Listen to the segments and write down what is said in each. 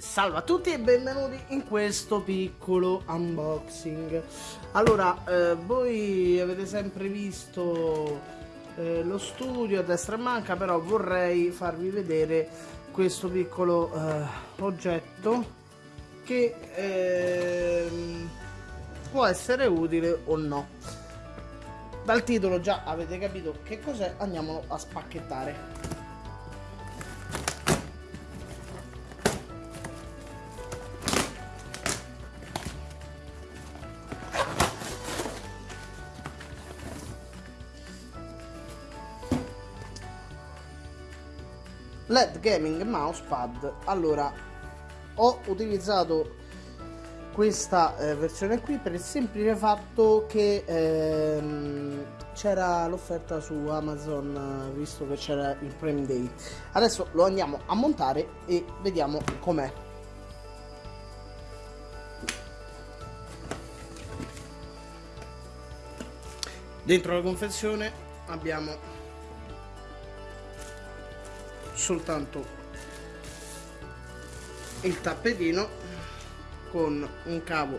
Salve a tutti e benvenuti in questo piccolo unboxing. Allora, eh, voi avete sempre visto eh, lo studio a destra e manca Però vorrei farvi vedere questo piccolo eh, oggetto Che ehm, può essere utile o no. Dal titolo già avete capito che cos'è, andiamolo a spacchettare LED Gaming Mousepad allora ho utilizzato questa eh, versione qui per il semplice fatto che ehm, c'era l'offerta su Amazon visto che c'era il Prime Day. Adesso lo andiamo a montare e vediamo com'è. Dentro la confezione abbiamo soltanto il tappetino con un cavo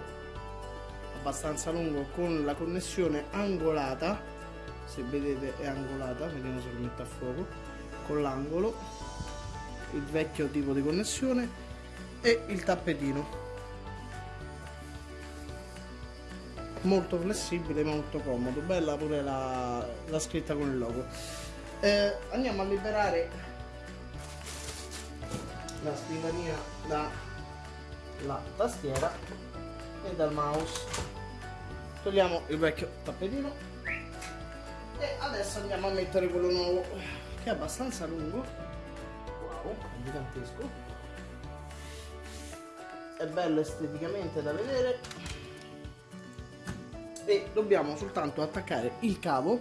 abbastanza lungo con la connessione angolata se vedete è angolata vediamo se lo metto a fuoco con l'angolo il vecchio tipo di connessione e il tappetino. Molto flessibile molto comodo bella pure la, la scritta con il logo. Eh, andiamo a liberare la scrivania dalla tastiera e dal mouse. Togliamo il vecchio tappetino e adesso andiamo a mettere quello nuovo che è abbastanza lungo. Wow, è gigantesco. È bello esteticamente da vedere. E dobbiamo soltanto attaccare il cavo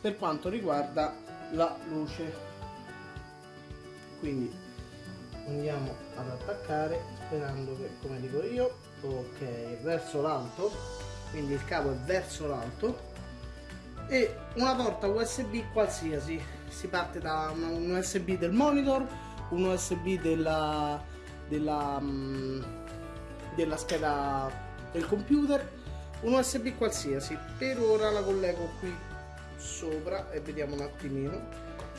per quanto riguarda la luce. Quindi andiamo ad attaccare sperando che come dico io ok verso l'alto. Quindi il cavo è verso l'alto. E una porta usb qualsiasi. Si parte da un usb del monitor un usb della della, um, della scheda del computer. Un usb qualsiasi. Per ora la collego qui sopra e vediamo un attimino.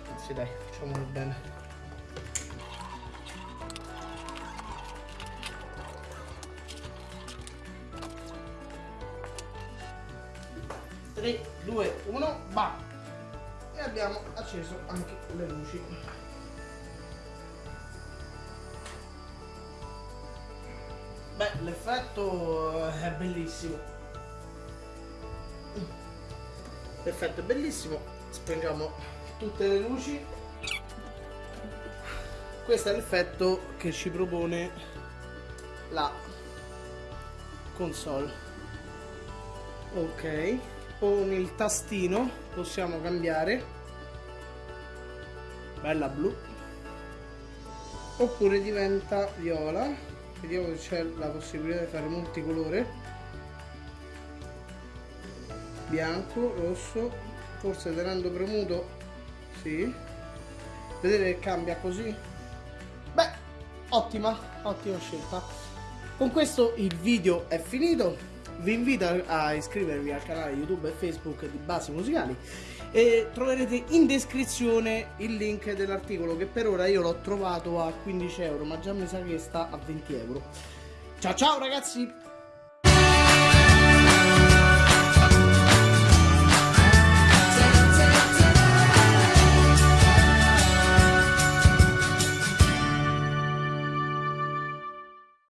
Anzi dai facciamolo bene 3, 2, 1, va! E abbiamo acceso anche le luci. Beh, l'effetto è bellissimo. L'effetto è bellissimo. Spengiamo tutte le luci. Questo è l'effetto che ci propone la console. Ok con il tastino possiamo cambiare. Bella blu. Oppure diventa viola. Vediamo se c'è la possibilità di fare multicolore. Bianco rosso. Forse tenendo premuto sì. Vedete che cambia così. Beh ottima ottima scelta. Con questo il video è finito vi invito a iscrivervi al canale YouTube e Facebook di Basi Musicali e troverete in descrizione il link dell'articolo che per ora io l'ho trovato a 15 euro ma già mi sa che sta a 20 euro. Ciao ciao ragazzi!